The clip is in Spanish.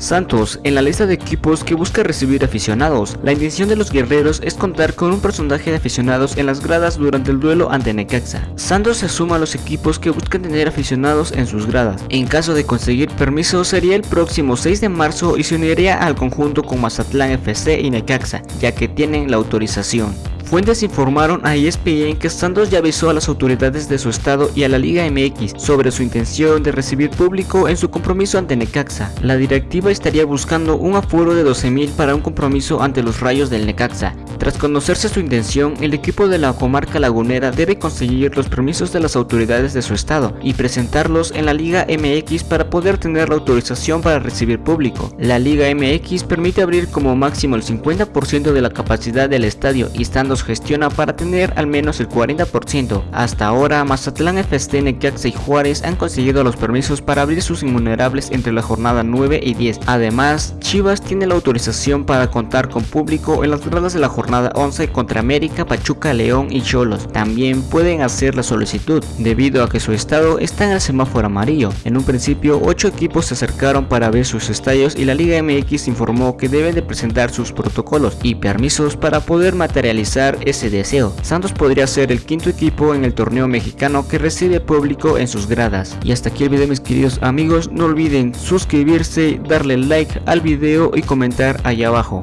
Santos, en la lista de equipos que busca recibir aficionados, la intención de los guerreros es contar con un personaje de aficionados en las gradas durante el duelo ante Necaxa. Santos se suma a los equipos que buscan tener aficionados en sus gradas. En caso de conseguir permiso sería el próximo 6 de marzo y se uniría al conjunto con Mazatlán FC y Necaxa, ya que tienen la autorización. Fuentes informaron a ESPN que Santos ya avisó a las autoridades de su estado y a la Liga MX sobre su intención de recibir público en su compromiso ante Necaxa. La directiva estaría buscando un aforo de 12.000 para un compromiso ante los rayos del Necaxa. Tras conocerse su intención, el equipo de la comarca lagunera debe conseguir los permisos de las autoridades de su estado y presentarlos en la Liga MX para poder tener la autorización para recibir público. La Liga MX permite abrir como máximo el 50% de la capacidad del estadio y estando gestiona para tener al menos el 40%. Hasta ahora, Mazatlán FC, Necaxa y Juárez han conseguido los permisos para abrir sus invulnerables entre la jornada 9 y 10. Además, Chivas tiene la autorización para contar con público en las gradas de la jornada 11 contra América, Pachuca, León y Cholos. También pueden hacer la solicitud, debido a que su estado está en el semáforo amarillo. En un principio, 8 equipos se acercaron para ver sus estadios y la Liga MX informó que deben de presentar sus protocolos y permisos para poder materializar ese deseo. Santos podría ser el quinto equipo en el torneo mexicano que recibe público en sus gradas. Y hasta aquí el video mis queridos amigos, no olviden suscribirse, darle like al video y comentar allá abajo.